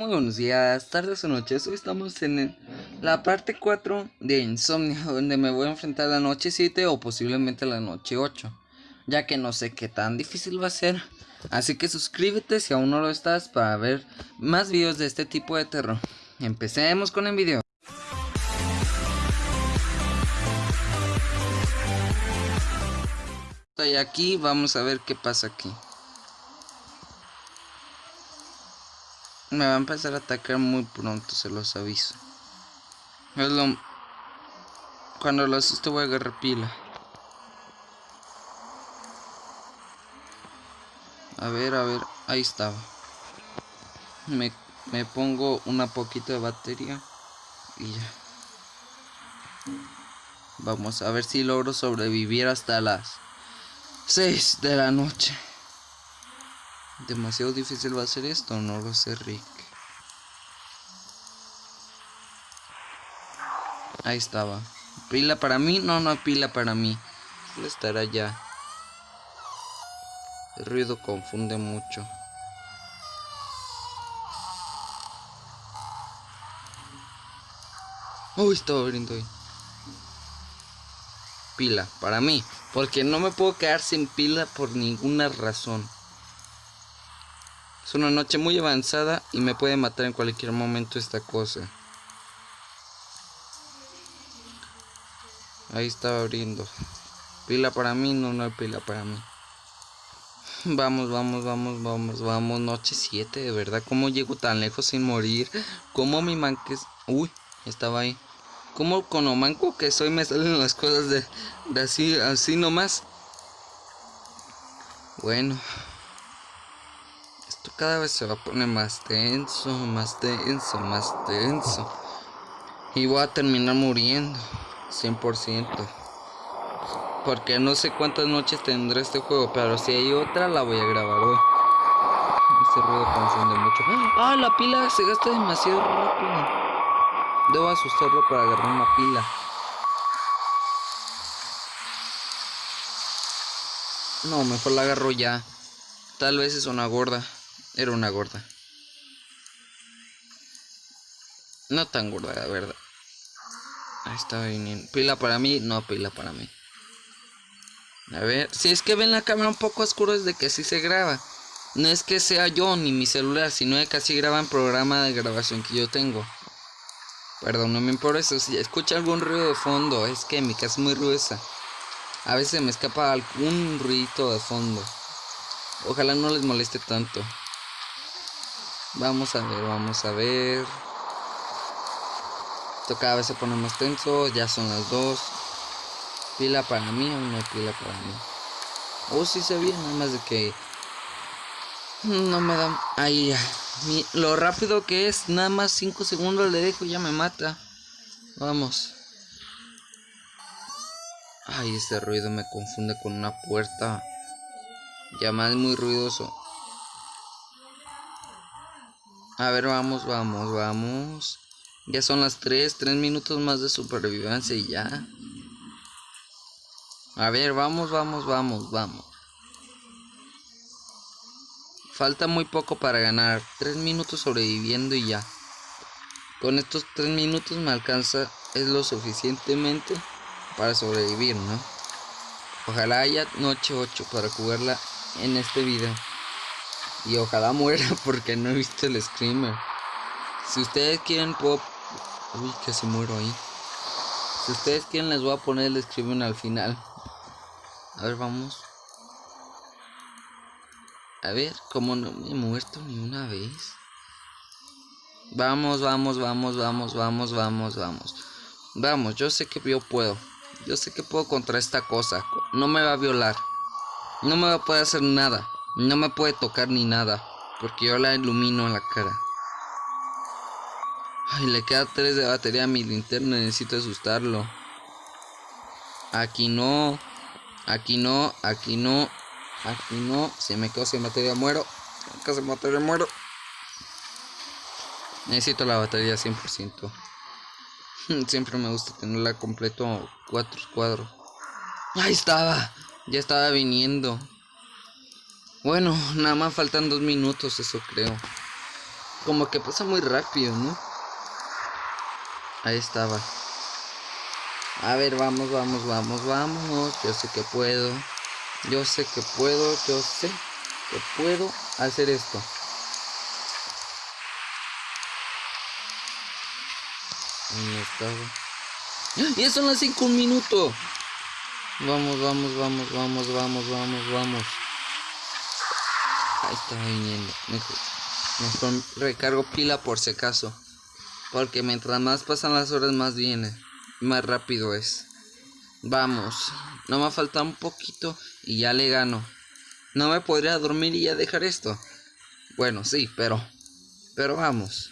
Muy buenos días, tardes o noches. Hoy estamos en la parte 4 de Insomnia, donde me voy a enfrentar la noche 7 o posiblemente la noche 8, ya que no sé qué tan difícil va a ser. Así que suscríbete si aún no lo estás para ver más videos de este tipo de terror. Empecemos con el video. Y aquí vamos a ver qué pasa aquí. Me va a empezar a atacar muy pronto, se los aviso. Cuando lo asuste voy a agarrar pila. A ver, a ver, ahí estaba. Me, me pongo una poquito de batería y ya. Vamos a ver si logro sobrevivir hasta las 6 de la noche. Demasiado difícil va a ser esto, no lo sé, Rick. Ahí estaba. ¿Pila para mí? No, no hay pila para mí. estará ya. El ruido confunde mucho. Uy, estaba abriendo ahí. Pila, para mí. Porque no me puedo quedar sin pila por ninguna razón. Es una noche muy avanzada y me puede matar en cualquier momento esta cosa. Ahí estaba abriendo. Pila para mí, no, no hay pila para mí. Vamos, vamos, vamos, vamos, vamos. Noche 7, de verdad. ¿Cómo llego tan lejos sin morir? ¿Cómo mi manque... Uy, estaba ahí. ¿Cómo con lo manco que soy me salen las cosas de, de así, así nomás? Bueno cada vez se va a poner más tenso, más tenso, más tenso. Y voy a terminar muriendo, 100%. Porque no sé cuántas noches tendrá este juego, pero si hay otra la voy a grabar hoy. Ese ruido confunde mucho. ¡Ah! La pila se gasta demasiado rápido. Debo asustarlo para agarrar una pila. No, mejor la agarro ya. Tal vez es una gorda. Era una gorda. No tan gorda, la verdad. Ahí está viniendo. Pila para mí, no pila para mí. A ver, si es que ven la cámara un poco oscura es de que sí se graba. No es que sea yo ni mi celular, sino que así graba en programa de grabación que yo tengo. Perdónenme por eso, si escucha algún ruido de fondo, es que mi casa es muy ruidosa. A veces me escapa algún ruido de fondo. Ojalá no les moleste tanto. Vamos a ver, vamos a ver. Esto cada vez se pone más tenso. Ya son las dos. Pila para mí o no hay pila para mí. Oh, sí se ve, nada más de que. No me da. Ahí ya. lo rápido que es, nada más 5 segundos le dejo y ya me mata. Vamos. Ay, este ruido me confunde con una puerta. Ya más muy ruidoso. A ver, vamos, vamos, vamos. Ya son las 3, 3 minutos más de supervivencia y ya. A ver, vamos, vamos, vamos, vamos. Falta muy poco para ganar. 3 minutos sobreviviendo y ya. Con estos 3 minutos me alcanza, es lo suficientemente para sobrevivir, ¿no? Ojalá haya noche 8 para jugarla en este video. Y ojalá muera porque no he visto el screamer. Si ustedes quieren puedo... Uy, casi muero ahí. Si ustedes quieren les voy a poner el screamer al final. A ver, vamos. A ver, como no me he muerto ni una vez. Vamos, vamos, vamos, vamos, vamos, vamos, vamos. Vamos, yo sé que yo puedo. Yo sé que puedo contra esta cosa. No me va a violar. No me va a poder hacer nada. No me puede tocar ni nada, porque yo la ilumino en la cara. Ay, le queda 3 de batería a mi linterna, necesito asustarlo. Aquí no, aquí no, aquí no, aquí no. Se me quedó sin batería, muero. Se me batería, muero. Necesito la batería 100%. Siempre me gusta tenerla completo cuatro cuadros. Ahí estaba, ya estaba viniendo. Bueno, nada más faltan dos minutos, eso creo. Como que pasa muy rápido, ¿no? Ahí estaba. A ver, vamos, vamos, vamos, vamos. Yo sé que puedo. Yo sé que puedo. Yo sé que puedo hacer esto. Ahí estaba. Y eso no hace un minuto. Vamos, vamos, vamos, vamos, vamos, vamos, vamos. Ahí está viniendo. Mejor, mejor recargo pila por si acaso. Porque mientras más pasan las horas más viene. Más rápido es. Vamos. No me falta un poquito y ya le gano. No me podría dormir y ya dejar esto. Bueno, sí, pero... Pero vamos.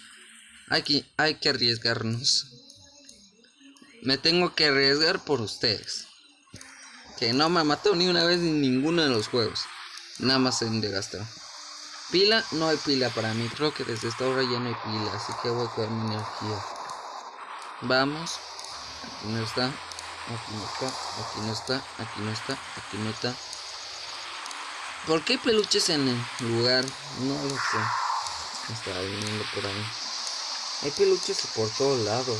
Hay que, hay que arriesgarnos. Me tengo que arriesgar por ustedes. Que no me mató ni una vez en ninguno de los juegos. Nada más en de. Pila, no hay pila para mí. Creo que desde esta hora ya no hay pila. Así que voy a coger mi energía. Vamos. Aquí no está. Aquí no está. Aquí no está. Aquí no está. Aquí no está. ¿Por qué hay peluches en el lugar? No lo sé. Estaba viniendo por ahí. Hay peluches por todos lados.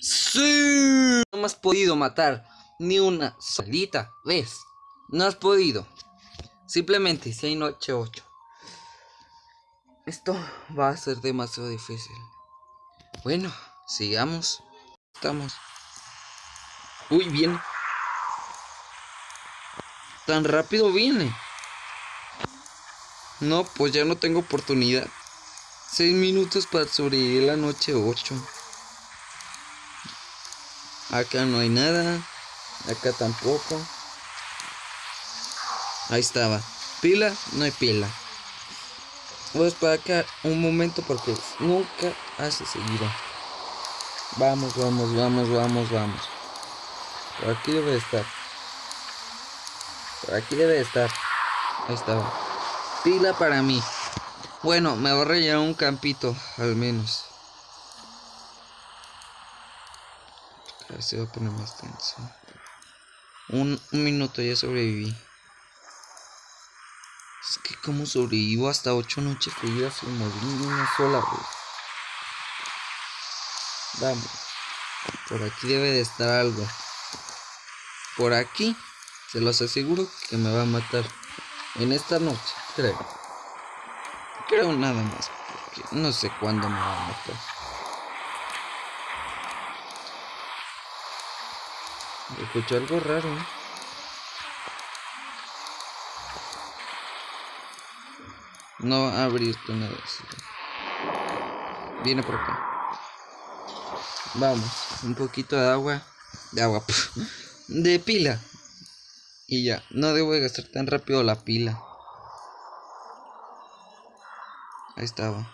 ¡Sí! No me has podido matar ni una solita vez. No has podido. Simplemente si hay noche 8. Esto va a ser demasiado difícil. Bueno, sigamos. Estamos. Uy, viene. Tan rápido viene. No, pues ya no tengo oportunidad. Seis minutos para sobrevivir la noche 8. Acá no hay nada. Acá tampoco. Ahí estaba. Pila, no hay pila. Voy a esperar acá un momento porque nunca hace seguido. Vamos, vamos, vamos, vamos, vamos. Por aquí debe estar. Por aquí debe estar. Ahí estaba. Pila para mí. Bueno, me va a rellenar un campito, al menos. Si va a poner más tenso. Un minuto ya sobreviví. Como sobrevivo hasta ocho noches seguidas sin morir una sola vez. Vamos. Por aquí debe de estar algo. Por aquí. Se los aseguro que me va a matar. En esta noche, creo. Creo nada más. Porque no sé cuándo me va a matar. Escucho algo raro. ¿eh? No abierto nada. Viene por acá. Vamos, un poquito de agua. De agua. De pila. Y ya, no debo de gastar tan rápido la pila. Ahí estaba.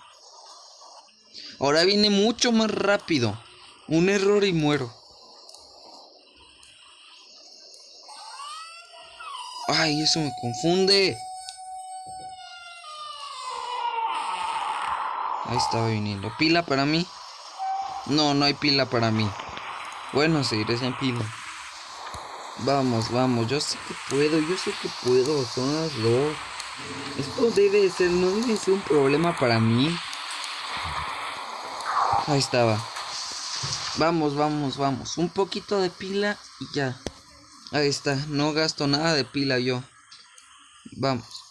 Ahora viene mucho más rápido. Un error y muero. Ay, eso me confunde. Ahí estaba viniendo. ¿Pila para mí? No, no hay pila para mí. Bueno, seguiré sin pila. Vamos, vamos. Yo sé que puedo, yo sé que puedo. Son las dos. Esto debe ser, no debe ser un problema para mí. Ahí estaba. Vamos, vamos, vamos. Un poquito de pila y ya. Ahí está. No gasto nada de pila yo. Vamos.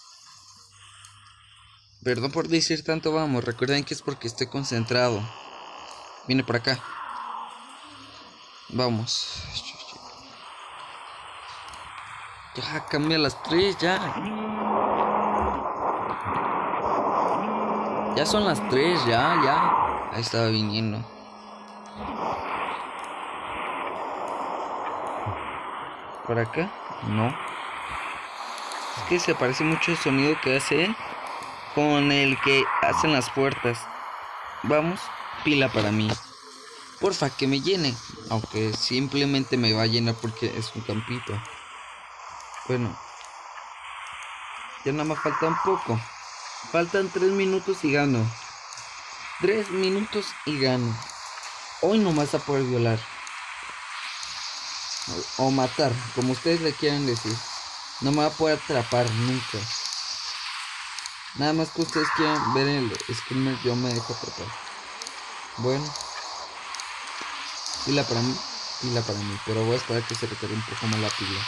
Perdón por decir tanto vamos, recuerden que es porque estoy concentrado. Viene por acá. Vamos. Ya, cambia las tres, ya. Ya son las tres, ya, ya. Ahí estaba viniendo. ¿Por acá? No. Es que se parece mucho el sonido que hace con el que hacen las puertas. Vamos, pila para mí. Porfa, que me llene. Aunque simplemente me va a llenar porque es un campito. Bueno. Ya nada más falta un poco. Faltan tres minutos y gano. Tres minutos y gano. Hoy no vas a poder violar. O, matar, como ustedes le quieran decir. No me va a poder atrapar nunca. Nada más que ustedes quieran ver el screamer, yo me dejo atrapar. Bueno. Pila para mí, pila para mí. Pero voy a esperar que se recargue un poco más la pila.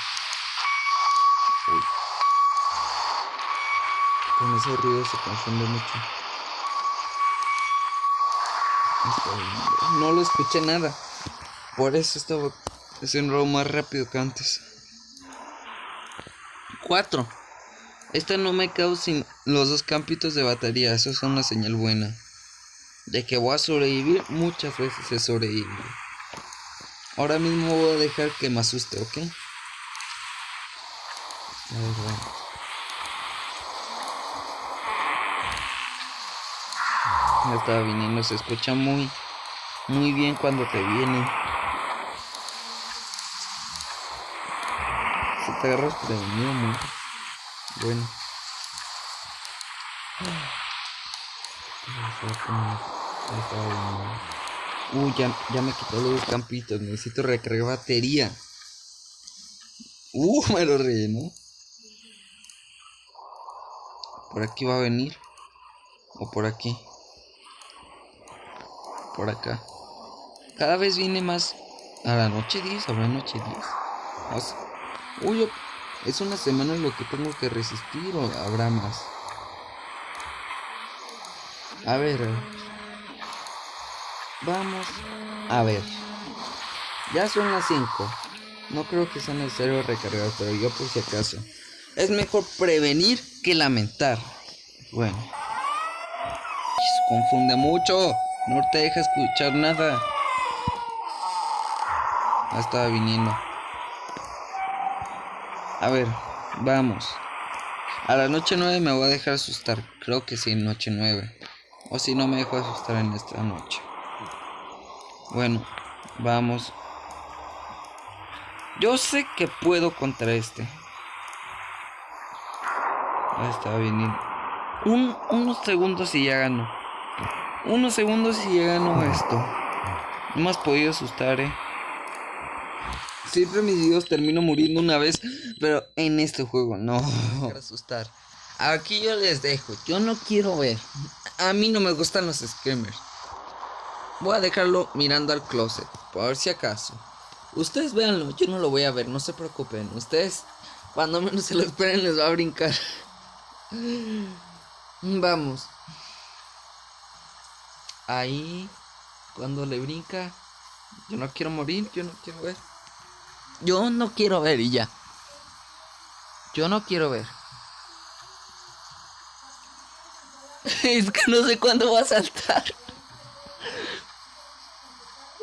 Uy. Con ese ruido se confunde mucho. No lo escuché nada. Por eso estaba haciendo más rápido que antes. 4. Esta no me quedo sin los dos campitos de batería. Eso es una señal buena. De que voy a sobrevivir. Muchas veces he sobrevivido. Ahora mismo voy a dejar que me asuste, ¿ok? A ver, bueno. Ya estaba viniendo, se escucha muy, muy bien cuando te viene. Se te agarras prevenido muy bueno. Uy, ya, ya me quitó los campitos. Necesito recargar batería. Uh, me lo rellenó. Por aquí va a venir. O por aquí. Por acá. Cada vez viene más. A la noche 10, habrá noche 10. Uy, es una semana lo que tengo que resistir o habrá más. A ver. Vamos a ver. Ya son las 5. No creo que sea necesario recargar, pero yo por si acaso. Es mejor prevenir que lamentar. Bueno. Confunde mucho. No te deja escuchar nada. Ya estaba viniendo. A ver, vamos. A la noche 9 me voy a dejar asustar. Creo que sí, noche 9. O si no me dejo asustar en esta noche. Bueno, vamos. Yo sé que puedo contra este. Ahí estaba viniendo. Un, unos segundos y ya gano. Unos segundos y ya gano esto. No me has podido asustar, eh. Siempre mis videos termino muriendo una vez, pero en este juego no. asustar. Aquí yo les dejo. Yo no quiero ver. A mí no me gustan los screamers. Voy a dejarlo mirando al closet, por si acaso. Ustedes véanlo, yo no lo voy a ver, no se preocupen. Ustedes, cuando menos se lo esperen, les va a brincar. Vamos. Ahí, cuando le brinca, yo no quiero morir, yo no quiero ver. Yo no quiero ver y ya. Yo no quiero ver. es que no sé cuándo va a saltar.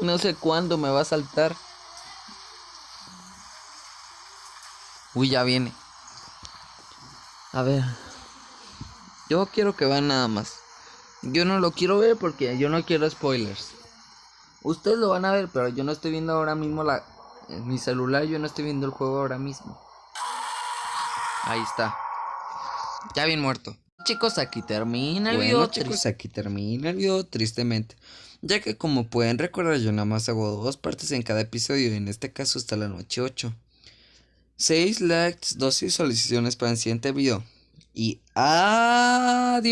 No sé cuándo me va a saltar. Uy, ya viene. A ver. Yo quiero que vean nada más. Yo no lo quiero ver porque yo no quiero spoilers. Ustedes lo van a ver, pero yo no estoy viendo ahora mismo la... En mi celular yo no estoy viendo el juego ahora mismo. Ahí está. Ya bien muerto. Chicos, aquí termina el video. Chicos, aquí termina el video, tristemente ya que como pueden recordar yo nada más hago dos partes en cada episodio, en este caso hasta la noche 8. 6 likes, 2 visualizaciones para el siguiente video. Y adiós.